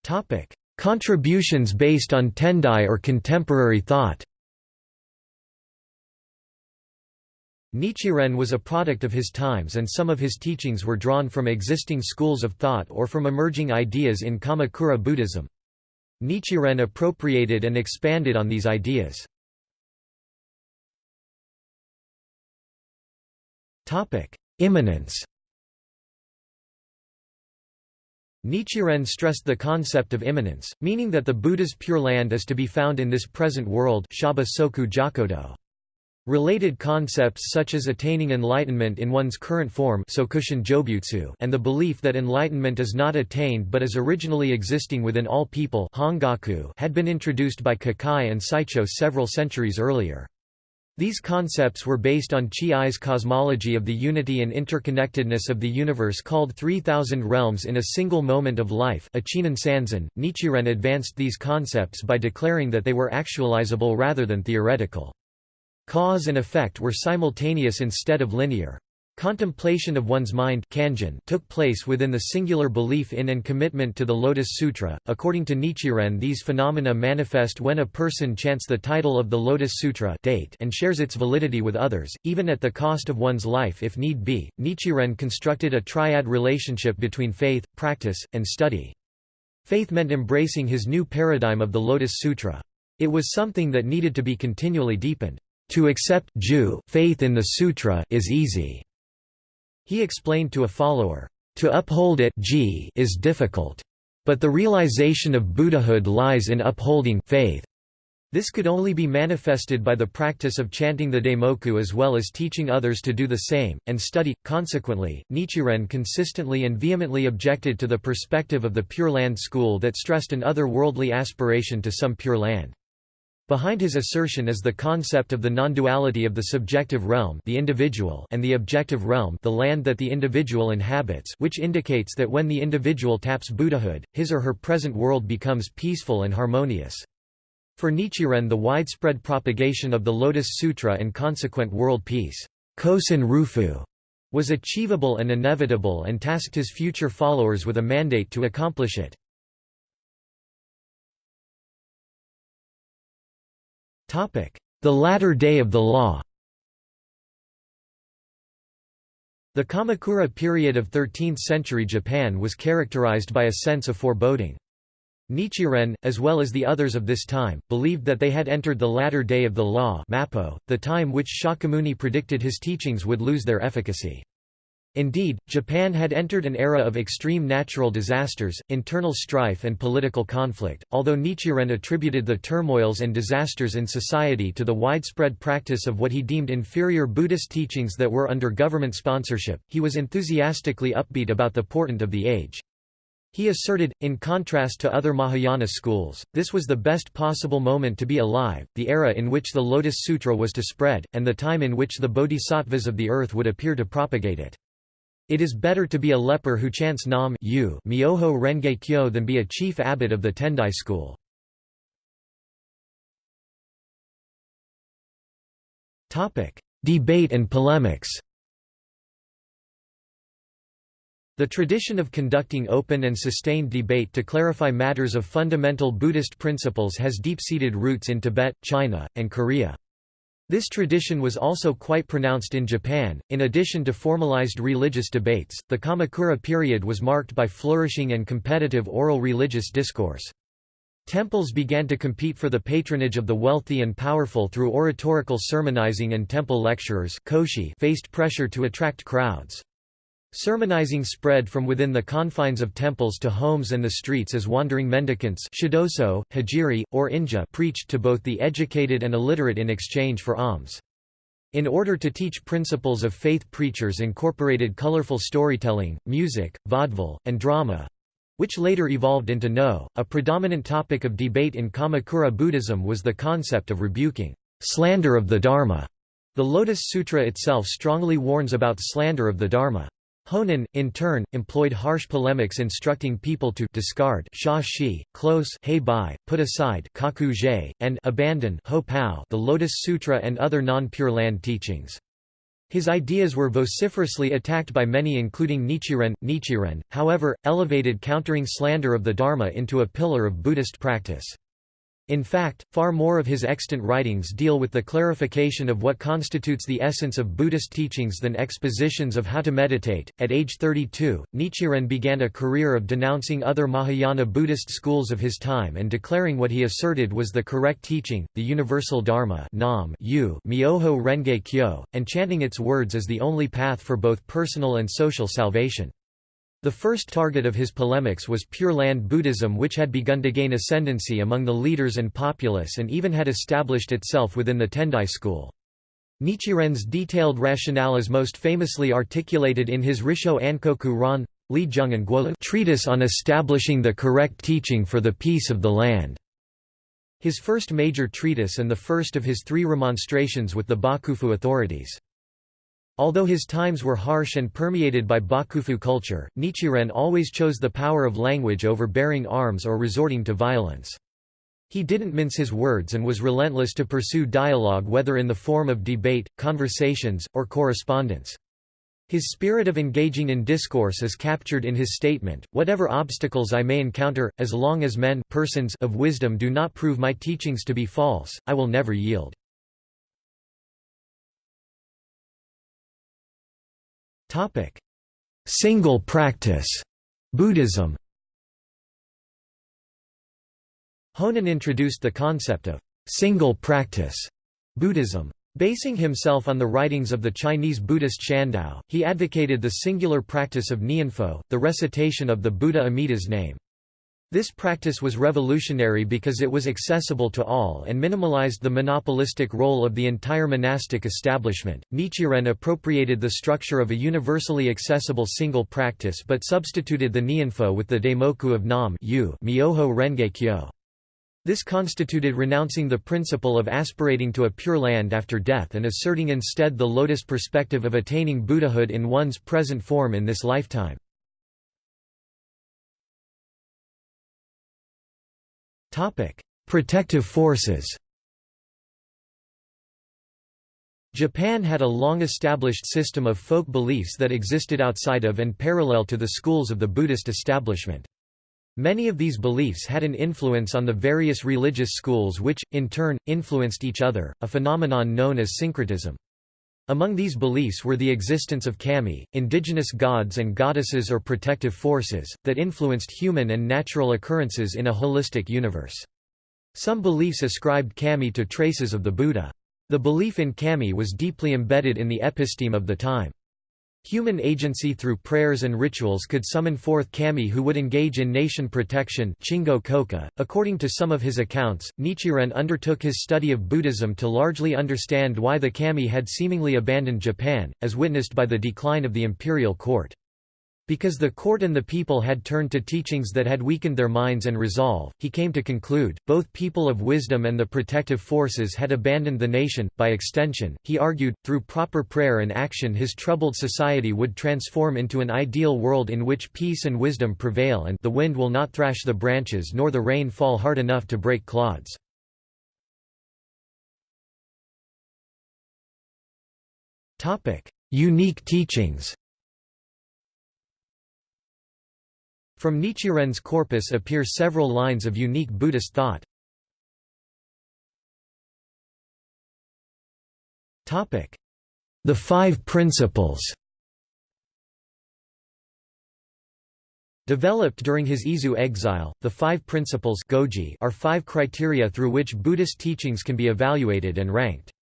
Topic: Contributions based on Tendai or contemporary thought. Nichiren was a product of his times and some of his teachings were drawn from existing schools of thought or from emerging ideas in Kamakura Buddhism. Nichiren appropriated and expanded on these ideas. Immanence Nichiren stressed the concept of immanence, meaning that the Buddha's Pure Land is to be found in this present world Shaba Soku Jakodo. Related concepts such as attaining enlightenment in one's current form and the belief that enlightenment is not attained but is originally existing within all people had been introduced by Kukai and Saicho several centuries earlier. These concepts were based on Chi-I's cosmology of the unity and interconnectedness of the universe called 3000 realms in a single moment of life Nichiren advanced these concepts by declaring that they were actualizable rather than theoretical. Cause and effect were simultaneous instead of linear. Contemplation of one's mind took place within the singular belief in and commitment to the Lotus Sutra. According to Nichiren, these phenomena manifest when a person chants the title of the Lotus Sutra date and shares its validity with others, even at the cost of one's life if need be. Nichiren constructed a triad relationship between faith, practice, and study. Faith meant embracing his new paradigm of the Lotus Sutra. It was something that needed to be continually deepened. To accept Jew faith in the sutra is easy. He explained to a follower, to uphold it is difficult. But the realization of Buddhahood lies in upholding faith. This could only be manifested by the practice of chanting the Daimoku as well as teaching others to do the same, and study. Consequently, Nichiren consistently and vehemently objected to the perspective of the Pure Land school that stressed an otherworldly aspiration to some Pure Land. Behind his assertion is the concept of the non-duality of the subjective realm the individual and the objective realm the land that the individual inhabits which indicates that when the individual taps Buddhahood, his or her present world becomes peaceful and harmonious. For Nichiren the widespread propagation of the Lotus Sutra and consequent world peace Kosen Rufu, was achievable and inevitable and tasked his future followers with a mandate to accomplish it. The latter day of the law The Kamakura period of 13th-century Japan was characterized by a sense of foreboding. Nichiren, as well as the others of this time, believed that they had entered the latter day of the law the time which Shakyamuni predicted his teachings would lose their efficacy. Indeed, Japan had entered an era of extreme natural disasters, internal strife and political conflict, although Nichiren attributed the turmoils and disasters in society to the widespread practice of what he deemed inferior Buddhist teachings that were under government sponsorship, he was enthusiastically upbeat about the portent of the age. He asserted, in contrast to other Mahayana schools, this was the best possible moment to be alive, the era in which the Lotus Sutra was to spread, and the time in which the bodhisattvas of the earth would appear to propagate it. It is better to be a leper who chants Nam Myoho Renge Kyo than be a chief abbot of the Tendai school. Debate and polemics The tradition of conducting open and sustained debate to clarify matters of fundamental Buddhist principles has deep-seated roots in Tibet, China, and Korea. This tradition was also quite pronounced in Japan. In addition to formalized religious debates, the Kamakura period was marked by flourishing and competitive oral religious discourse. Temples began to compete for the patronage of the wealthy and powerful through oratorical sermonizing and temple lecturers faced pressure to attract crowds. Sermonizing spread from within the confines of temples to homes and the streets as wandering mendicants shidoso, hijiri, or inja preached to both the educated and illiterate in exchange for alms. In order to teach principles of faith preachers incorporated colorful storytelling, music, vaudeville, and drama—which later evolved into Noh. A predominant topic of debate in Kamakura Buddhism was the concept of rebuking slander of the Dharma. The Lotus Sutra itself strongly warns about slander of the Dharma. Honen, in turn, employed harsh polemics instructing people to discard sha shi, close hei bai, put aside kaku and abandon ho pao the Lotus Sutra and other non-Pure Land teachings. His ideas were vociferously attacked by many including Nichiren. Nichiren, however, elevated countering slander of the Dharma into a pillar of Buddhist practice. In fact, far more of his extant writings deal with the clarification of what constitutes the essence of Buddhist teachings than expositions of how to meditate. At age 32, Nichiren began a career of denouncing other Mahayana Buddhist schools of his time and declaring what he asserted was the correct teaching, the universal Dharma, Nam, Yu, Myoho Renge Kyo, and chanting its words as the only path for both personal and social salvation. The first target of his polemics was Pure Land Buddhism which had begun to gain ascendancy among the leaders and populace and even had established itself within the Tendai school. Nichiren's detailed rationale is most famously articulated in his Risho Ankoku Ron Li and Guolu treatise on establishing the correct teaching for the peace of the land. His first major treatise and the first of his three remonstrations with the Bakufu authorities. Although his times were harsh and permeated by Bakufu culture, Nichiren always chose the power of language over bearing arms or resorting to violence. He didn't mince his words and was relentless to pursue dialogue whether in the form of debate, conversations, or correspondence. His spirit of engaging in discourse is captured in his statement, whatever obstacles I may encounter, as long as men persons of wisdom do not prove my teachings to be false, I will never yield. Single practice Buddhism Honen introduced the concept of single practice Buddhism. Basing himself on the writings of the Chinese Buddhist Shandao, he advocated the singular practice of Nianfo, the recitation of the Buddha Amida's name. This practice was revolutionary because it was accessible to all and minimalized the monopolistic role of the entire monastic establishment. Nichiren appropriated the structure of a universally accessible single practice but substituted the Nianfo with the Daimoku of Nam Myoho Renge Kyo. This constituted renouncing the principle of aspirating to a pure land after death and asserting instead the lotus perspective of attaining Buddhahood in one's present form in this lifetime. Protective forces Japan had a long-established system of folk beliefs that existed outside of and parallel to the schools of the Buddhist establishment. Many of these beliefs had an influence on the various religious schools which, in turn, influenced each other, a phenomenon known as syncretism. Among these beliefs were the existence of kami, indigenous gods and goddesses or protective forces, that influenced human and natural occurrences in a holistic universe. Some beliefs ascribed kami to traces of the Buddha. The belief in kami was deeply embedded in the episteme of the time. Human agency through prayers and rituals could summon forth kami who would engage in nation protection Chingo Kokka. .According to some of his accounts, Nichiren undertook his study of Buddhism to largely understand why the kami had seemingly abandoned Japan, as witnessed by the decline of the imperial court. Because the court and the people had turned to teachings that had weakened their minds and resolve, he came to conclude, both people of wisdom and the protective forces had abandoned the nation. By extension, he argued, through proper prayer and action his troubled society would transform into an ideal world in which peace and wisdom prevail and the wind will not thrash the branches nor the rain fall hard enough to break clods. Unique teachings From Nichiren's corpus appear several lines of unique Buddhist thought. The Five Principles Developed during his Izu exile, the Five Principles goji are five criteria through which Buddhist teachings can be evaluated and ranked.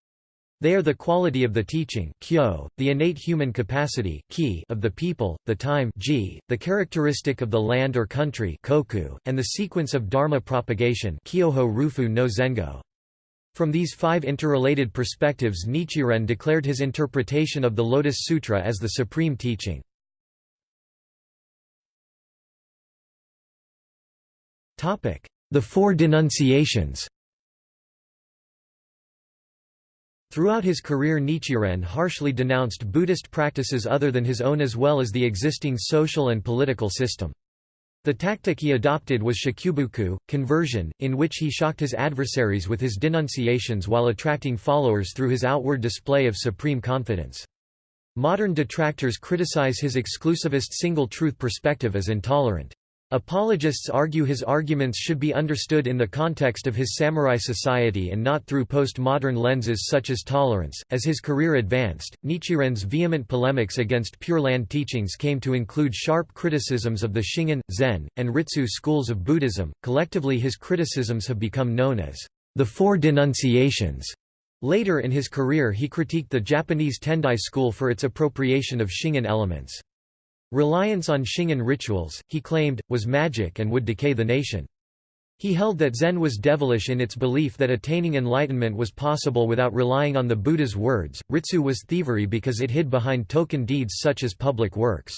They are the quality of the teaching kyo, the innate human capacity ki of the people, the time the characteristic of the land or country koku, and the sequence of dharma propagation kyoho rufu no zengo. From these five interrelated perspectives Nichiren declared his interpretation of the Lotus Sutra as the supreme teaching. The Four Denunciations Throughout his career Nichiren harshly denounced Buddhist practices other than his own as well as the existing social and political system. The tactic he adopted was shakubuku, conversion, in which he shocked his adversaries with his denunciations while attracting followers through his outward display of supreme confidence. Modern detractors criticize his exclusivist single-truth perspective as intolerant. Apologists argue his arguments should be understood in the context of his samurai society and not through postmodern lenses such as tolerance. As his career advanced, Nichiren's vehement polemics against Pure Land teachings came to include sharp criticisms of the Shingon, Zen, and Ritsu schools of Buddhism. Collectively, his criticisms have become known as the Four Denunciations. Later in his career, he critiqued the Japanese Tendai school for its appropriation of Shingon elements. Reliance on Shingon rituals, he claimed, was magic and would decay the nation. He held that Zen was devilish in its belief that attaining enlightenment was possible without relying on the Buddha's words. Ritsu was thievery because it hid behind token deeds such as public works.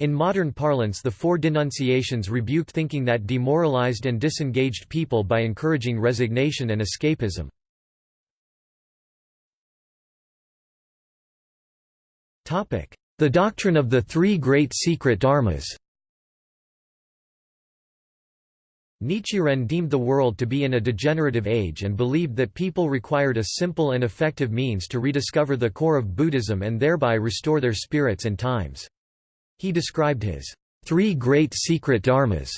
In modern parlance the four denunciations rebuked thinking that demoralized and disengaged people by encouraging resignation and escapism. The doctrine of the three great secret dharmas Nichiren deemed the world to be in a degenerative age and believed that people required a simple and effective means to rediscover the core of Buddhism and thereby restore their spirits and times. He described his three great secret dharmas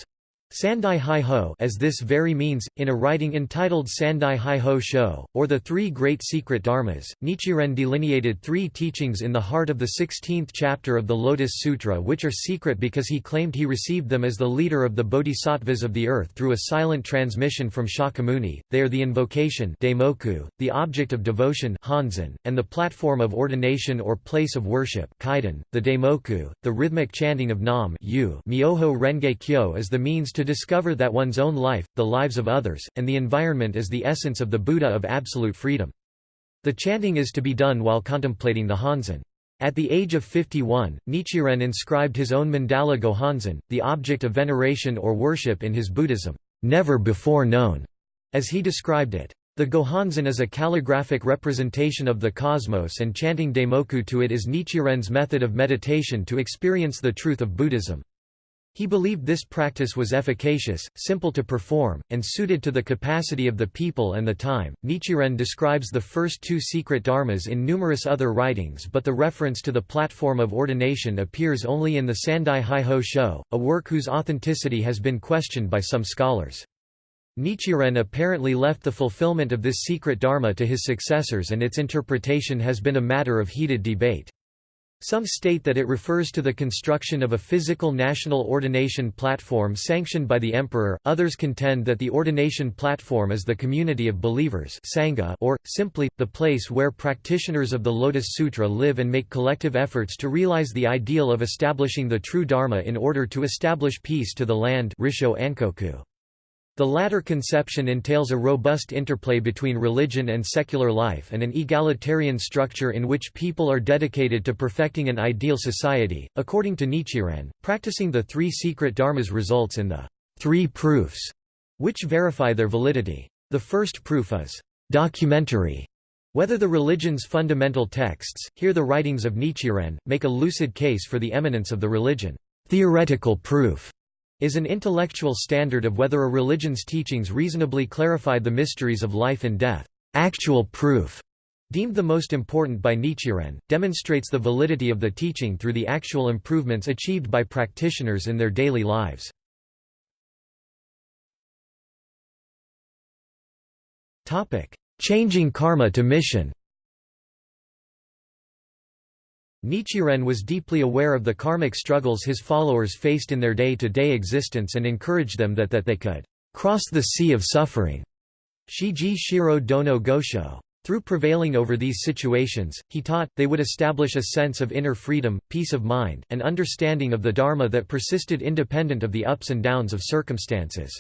Sandai Hiho as this very means, in a writing entitled Sandai Hiho Sho, or the Three Great Secret Dharmas, Nichiren delineated three teachings in the heart of the 16th chapter of the Lotus Sutra which are secret because he claimed he received them as the leader of the bodhisattvas of the earth through a silent transmission from Shakyamuni. They are the invocation Daimoku, the object of devotion Honzon, and the platform of ordination or place of worship Kaidan, the Daimoku, the rhythmic chanting of Nam Myoho Renge Kyo as the means to to discover that one's own life, the lives of others, and the environment is the essence of the Buddha of absolute freedom. The chanting is to be done while contemplating the Honzon. At the age of 51, Nichiren inscribed his own mandala Gohonzon, the object of veneration or worship in his Buddhism, never before known, as he described it. The Gohonzon is a calligraphic representation of the cosmos and chanting Daimoku to it is Nichiren's method of meditation to experience the truth of Buddhism. He believed this practice was efficacious, simple to perform, and suited to the capacity of the people and the time. Nichiren describes the first two secret dharmas in numerous other writings, but the reference to the platform of ordination appears only in the Sandai Hiho Sho, a work whose authenticity has been questioned by some scholars. Nichiren apparently left the fulfillment of this secret dharma to his successors and its interpretation has been a matter of heated debate. Some state that it refers to the construction of a physical national ordination platform sanctioned by the emperor, others contend that the ordination platform is the community of believers sangha or, simply, the place where practitioners of the Lotus Sutra live and make collective efforts to realize the ideal of establishing the true Dharma in order to establish peace to the land Risho Ankoku. The latter conception entails a robust interplay between religion and secular life and an egalitarian structure in which people are dedicated to perfecting an ideal society. According to Nichiren, practicing the three secret dharmas results in the three proofs, which verify their validity. The first proof is documentary. Whether the religion's fundamental texts, here the writings of Nichiren, make a lucid case for the eminence of the religion. Theoretical proof is an intellectual standard of whether a religion's teachings reasonably clarified the mysteries of life and death. Actual proof, deemed the most important by Nichiren, demonstrates the validity of the teaching through the actual improvements achieved by practitioners in their daily lives. Changing karma to mission Nichiren was deeply aware of the karmic struggles his followers faced in their day-to-day -day existence and encouraged them that, that they could cross the sea of suffering. Shiji Shiro Dono Gosho. Through prevailing over these situations, he taught, they would establish a sense of inner freedom, peace of mind, and understanding of the Dharma that persisted independent of the ups and downs of circumstances.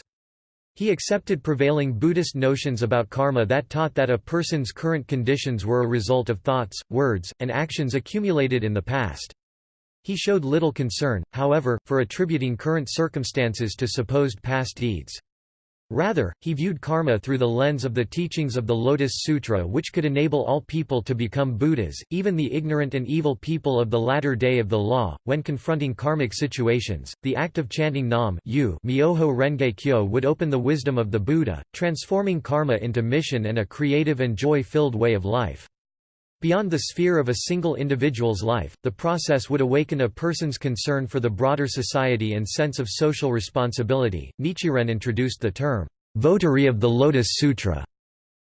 He accepted prevailing Buddhist notions about karma that taught that a person's current conditions were a result of thoughts, words, and actions accumulated in the past. He showed little concern, however, for attributing current circumstances to supposed past deeds. Rather, he viewed karma through the lens of the teachings of the Lotus Sutra which could enable all people to become Buddhas, even the ignorant and evil people of the latter day of the law. When confronting karmic situations, the act of chanting Nam Myoho Renge Kyo would open the wisdom of the Buddha, transforming karma into mission and a creative and joy-filled way of life. Beyond the sphere of a single individual's life, the process would awaken a person's concern for the broader society and sense of social responsibility. Nichiren introduced the term, votary of the Lotus Sutra,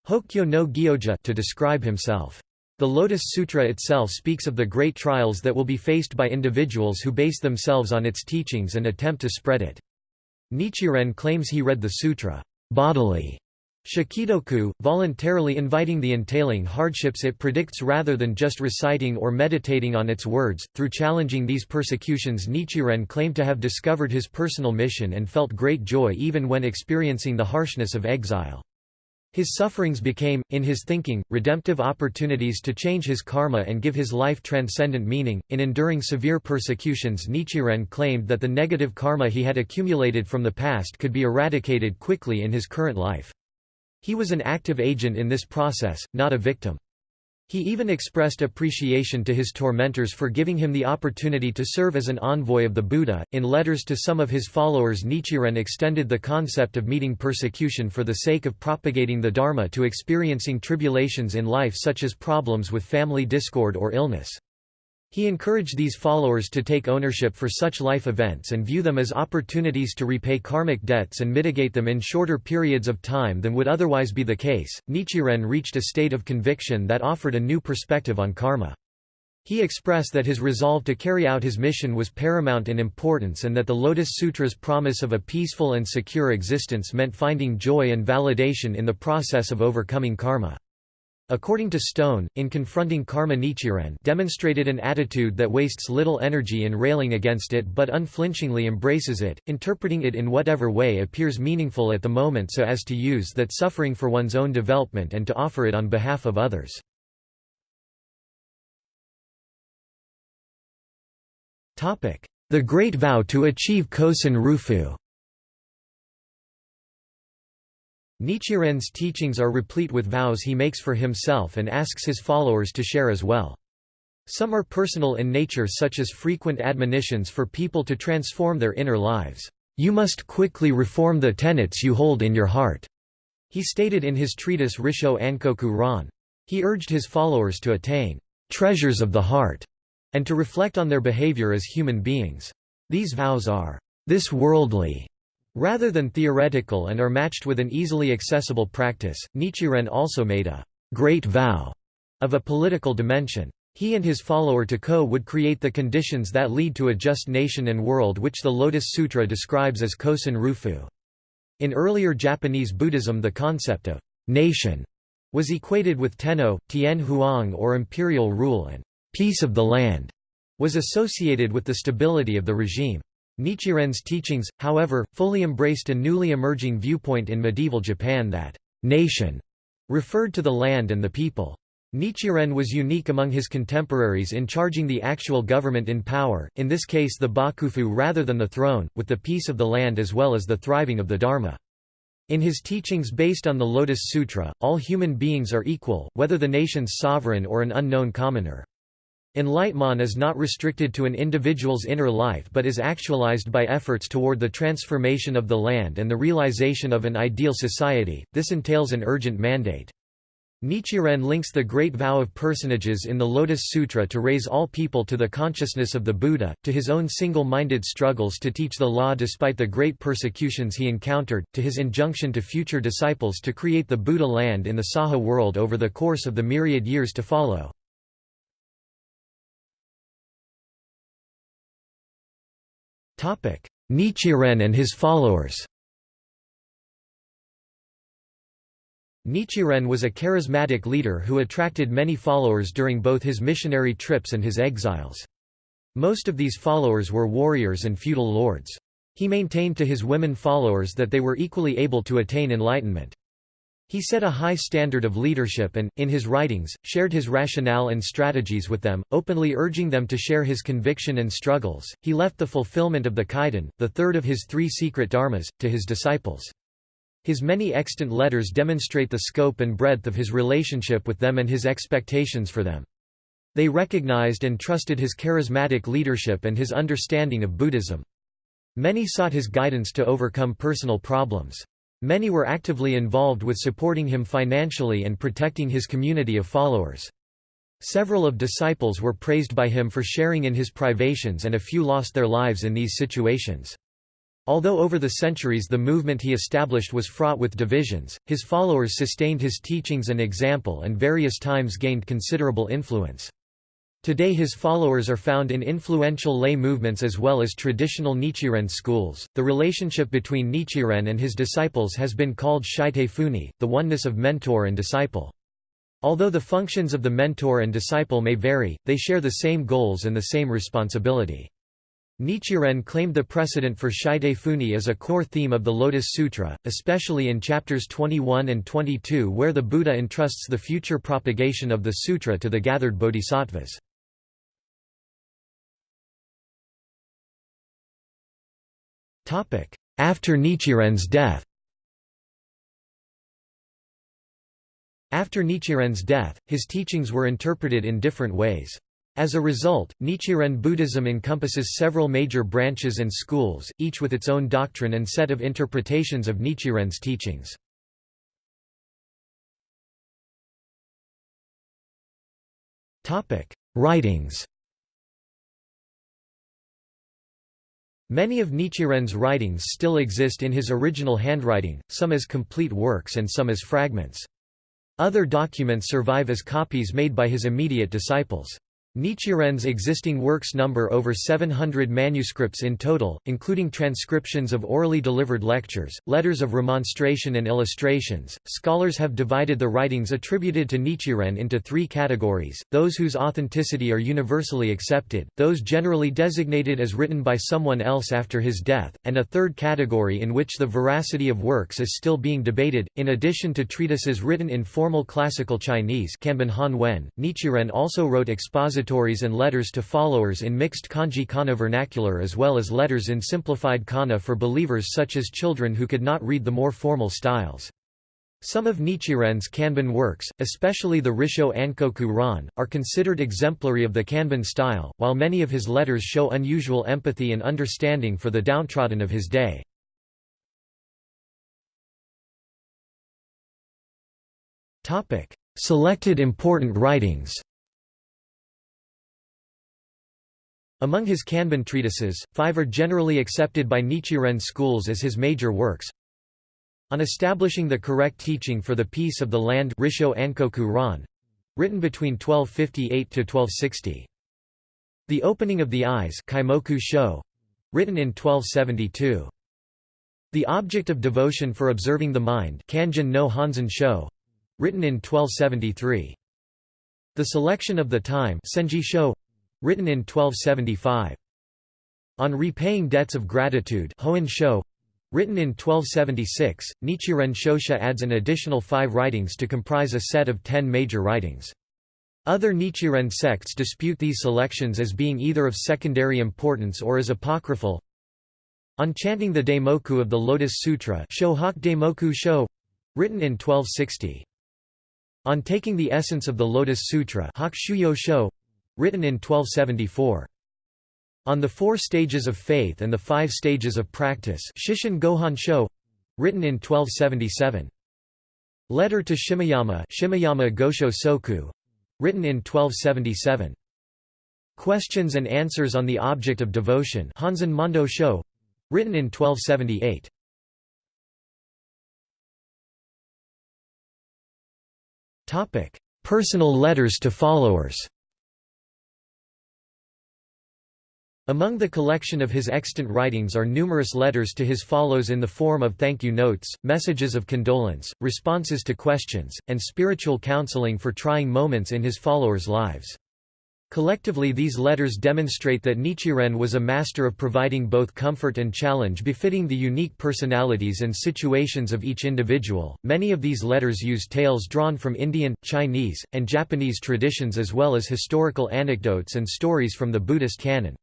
Hokyo no Gyoja, to describe himself. The Lotus Sutra itself speaks of the great trials that will be faced by individuals who base themselves on its teachings and attempt to spread it. Nichiren claims he read the sutra bodily Shikidoku, voluntarily inviting the entailing hardships it predicts rather than just reciting or meditating on its words. Through challenging these persecutions, Nichiren claimed to have discovered his personal mission and felt great joy even when experiencing the harshness of exile. His sufferings became, in his thinking, redemptive opportunities to change his karma and give his life transcendent meaning. In enduring severe persecutions, Nichiren claimed that the negative karma he had accumulated from the past could be eradicated quickly in his current life. He was an active agent in this process, not a victim. He even expressed appreciation to his tormentors for giving him the opportunity to serve as an envoy of the Buddha. In letters to some of his followers, Nichiren extended the concept of meeting persecution for the sake of propagating the Dharma to experiencing tribulations in life such as problems with family discord or illness. He encouraged these followers to take ownership for such life events and view them as opportunities to repay karmic debts and mitigate them in shorter periods of time than would otherwise be the case. Nichiren reached a state of conviction that offered a new perspective on karma. He expressed that his resolve to carry out his mission was paramount in importance and that the Lotus Sutra's promise of a peaceful and secure existence meant finding joy and validation in the process of overcoming karma. According to Stone, in confronting karma Nichiren demonstrated an attitude that wastes little energy in railing against it but unflinchingly embraces it, interpreting it in whatever way appears meaningful at the moment so as to use that suffering for one's own development and to offer it on behalf of others. The Great Vow to achieve Kosen Rufu Nichiren's teachings are replete with vows he makes for himself and asks his followers to share as well. Some are personal in nature such as frequent admonitions for people to transform their inner lives. You must quickly reform the tenets you hold in your heart, he stated in his treatise Risho Ankoku Ron. He urged his followers to attain treasures of the heart and to reflect on their behavior as human beings. These vows are this worldly Rather than theoretical and are matched with an easily accessible practice, Nichiren also made a great vow of a political dimension. He and his follower Tako would create the conditions that lead to a just nation and world which the Lotus Sutra describes as Kosen Rufu. In earlier Japanese Buddhism the concept of nation was equated with tenno, tien huang or imperial rule and peace of the land was associated with the stability of the regime. Nichiren's teachings, however, fully embraced a newly emerging viewpoint in medieval Japan that «nation» referred to the land and the people. Nichiren was unique among his contemporaries in charging the actual government in power, in this case the bakufu rather than the throne, with the peace of the land as well as the thriving of the Dharma. In his teachings based on the Lotus Sutra, all human beings are equal, whether the nation's sovereign or an unknown commoner. Enlightenment is not restricted to an individual's inner life but is actualized by efforts toward the transformation of the land and the realization of an ideal society, this entails an urgent mandate. Nichiren links the great vow of personages in the Lotus Sutra to raise all people to the consciousness of the Buddha, to his own single-minded struggles to teach the law despite the great persecutions he encountered, to his injunction to future disciples to create the Buddha land in the Saha world over the course of the myriad years to follow. Nichiren and his followers Nichiren was a charismatic leader who attracted many followers during both his missionary trips and his exiles. Most of these followers were warriors and feudal lords. He maintained to his women followers that they were equally able to attain enlightenment. He set a high standard of leadership and, in his writings, shared his rationale and strategies with them, openly urging them to share his conviction and struggles. He left the fulfillment of the Kaidan, the third of his three secret dharmas, to his disciples. His many extant letters demonstrate the scope and breadth of his relationship with them and his expectations for them. They recognized and trusted his charismatic leadership and his understanding of Buddhism. Many sought his guidance to overcome personal problems. Many were actively involved with supporting him financially and protecting his community of followers. Several of disciples were praised by him for sharing in his privations and a few lost their lives in these situations. Although over the centuries the movement he established was fraught with divisions, his followers sustained his teachings and example and various times gained considerable influence. Today his followers are found in influential lay movements as well as traditional Nichiren schools. The relationship between Nichiren and his disciples has been called Shite Funi, the oneness of mentor and disciple. Although the functions of the mentor and disciple may vary, they share the same goals and the same responsibility. Nichiren claimed the precedent for Shite Funi as a core theme of the Lotus Sutra, especially in chapters 21 and 22 where the Buddha entrusts the future propagation of the sutra to the gathered bodhisattvas. After Nichiren's death After Nichiren's death, his teachings were interpreted in different ways. As a result, Nichiren Buddhism encompasses several major branches and schools, each with its own doctrine and set of interpretations of Nichiren's teachings. Writings Many of Nichiren's writings still exist in his original handwriting, some as complete works and some as fragments. Other documents survive as copies made by his immediate disciples. Nichiren's existing works number over 700 manuscripts in total, including transcriptions of orally delivered lectures, letters of remonstration and illustrations. Scholars have divided the writings attributed to Nichiren into three categories, those whose authenticity are universally accepted, those generally designated as written by someone else after his death, and a third category in which the veracity of works is still being debated. In addition to treatises written in formal classical Chinese Nichiren also wrote expository and letters to followers in mixed kanji kana vernacular as well as letters in simplified kana for believers such as children who could not read the more formal styles. Some of Nichiren's Kanbun works, especially the Risho Ankoku Ron, are considered exemplary of the Kanbun style, while many of his letters show unusual empathy and understanding for the downtrodden of his day. Selected important writings Among his Kanbun treatises, five are generally accepted by Nichiren schools as his major works. On establishing the correct teaching for the peace of the land Risho Ankoku Ron, written between 1258 to 1260. The Opening of the Eyes Kaimoku Sho, written in 1272. The Object of Devotion for Observing the Mind Kanjin no Honzon Sho, written in 1273. The Selection of the Time Senji Sho, written in 1275. On repaying debts of gratitude written in 1276, Nichiren Shoshu adds an additional five writings to comprise a set of ten major writings. Other Nichiren sects dispute these selections as being either of secondary importance or as apocryphal. On chanting the Daimoku of the Lotus Sutra Shohak Daimoku Sho, written in 1260. On taking the essence of the Lotus Sutra Hakushuyo written in 1274. On the Four Stages of Faith and the Five Stages of Practice Shishin Gohon Sho, written in 1277. Letter to Shimoyama Shimoyama Gosho Soku, written in 1277. Questions and Answers on the Object of Devotion Honzon Mondo Sho, written in 1278. Topic: Personal letters to followers. Among the collection of his extant writings are numerous letters to his followers in the form of thank you notes, messages of condolence, responses to questions, and spiritual counseling for trying moments in his followers' lives. Collectively these letters demonstrate that Nichiren was a master of providing both comfort and challenge befitting the unique personalities and situations of each individual. Many of these letters use tales drawn from Indian, Chinese, and Japanese traditions as well as historical anecdotes and stories from the Buddhist canon.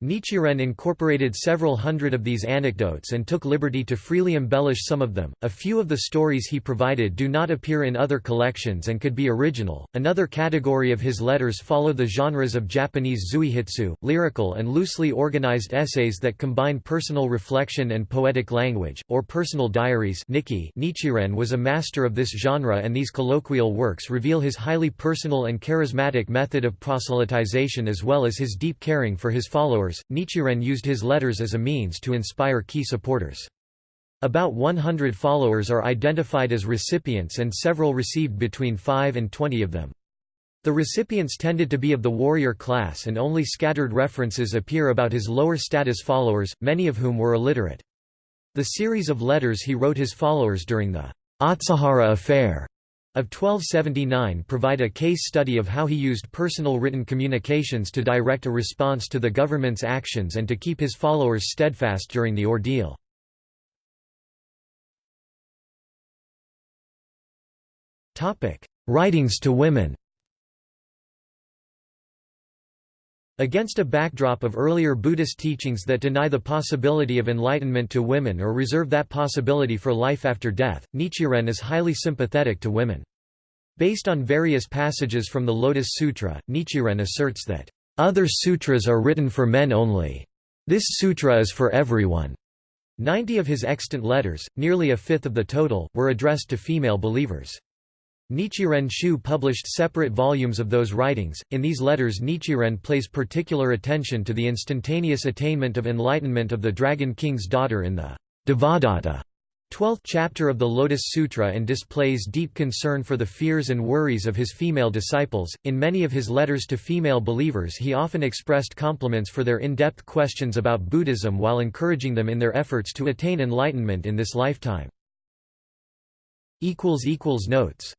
Nichiren incorporated several hundred of these anecdotes and took liberty to freely embellish some of them. A few of the stories he provided do not appear in other collections and could be original. Another category of his letters follow the genres of Japanese zuihitsu, lyrical and loosely organized essays that combine personal reflection and poetic language, or personal diaries. Nikki. Nichiren was a master of this genre, and these colloquial works reveal his highly personal and charismatic method of proselytization as well as his deep caring for his followers followers, Nichiren used his letters as a means to inspire key supporters. About 100 followers are identified as recipients and several received between 5 and 20 of them. The recipients tended to be of the warrior class and only scattered references appear about his lower status followers, many of whom were illiterate. The series of letters he wrote his followers during the Atsuhara affair of 1279 provide a case study of how he used personal written communications to direct a response to the government's actions and to keep his followers steadfast during the ordeal. Writings to women Against a backdrop of earlier Buddhist teachings that deny the possibility of enlightenment to women or reserve that possibility for life after death, Nichiren is highly sympathetic to women. Based on various passages from the Lotus Sutra, Nichiren asserts that, "...other sutras are written for men only. This sutra is for everyone." Ninety of his extant letters, nearly a fifth of the total, were addressed to female believers. Nichiren Shu published separate volumes of those writings. In these letters, Nichiren pays particular attention to the instantaneous attainment of enlightenment of the Dragon King's daughter in the Devadatta 12th chapter of the Lotus Sutra and displays deep concern for the fears and worries of his female disciples. In many of his letters to female believers, he often expressed compliments for their in depth questions about Buddhism while encouraging them in their efforts to attain enlightenment in this lifetime. Notes